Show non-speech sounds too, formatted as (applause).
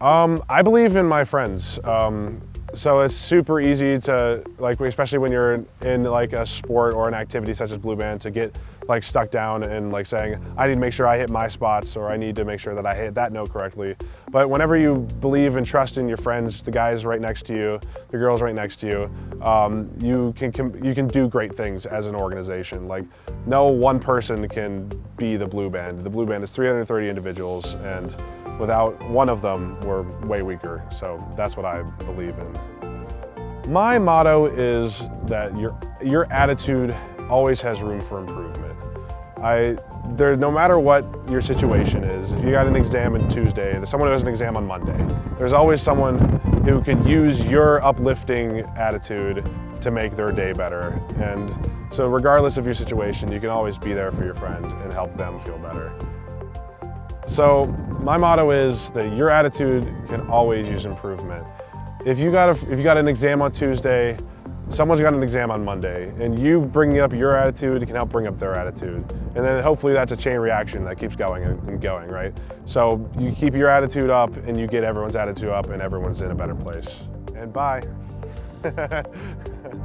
Um, I believe in my friends. Um, so it's super easy to, like, especially when you're in like a sport or an activity such as blue band, to get like stuck down and like saying, I need to make sure I hit my spots or I need to make sure that I hit that note correctly. But whenever you believe and trust in your friends, the guys right next to you, the girls right next to you, um, you can you can do great things as an organization. Like, no one person can be the blue band. The blue band is 330 individuals and Without one of them, we're way weaker. So that's what I believe in. My motto is that your, your attitude always has room for improvement. I, there, no matter what your situation is, if you got an exam on Tuesday, there's someone who has an exam on Monday. There's always someone who could use your uplifting attitude to make their day better. And so regardless of your situation, you can always be there for your friend and help them feel better. So my motto is that your attitude can always use improvement. If you got, a, if you got an exam on Tuesday, someone's got an exam on Monday, and you bringing up your attitude can help bring up their attitude. And then hopefully that's a chain reaction that keeps going and going, right? So you keep your attitude up and you get everyone's attitude up and everyone's in a better place. And bye. (laughs)